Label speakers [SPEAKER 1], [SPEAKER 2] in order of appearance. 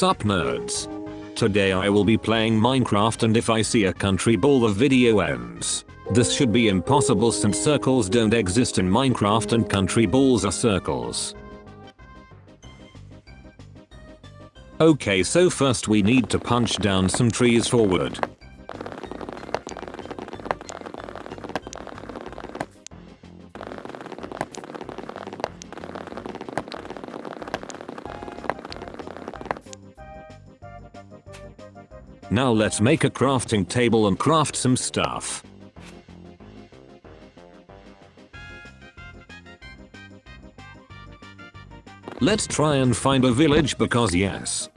[SPEAKER 1] Sup nerds. Today I will be playing Minecraft and if I see a country ball the video ends. This should be impossible since circles don't exist in Minecraft and country balls are circles. Okay so first we need to punch down some trees for Now let's make a crafting table and craft some stuff. Let's try and find a village because yes,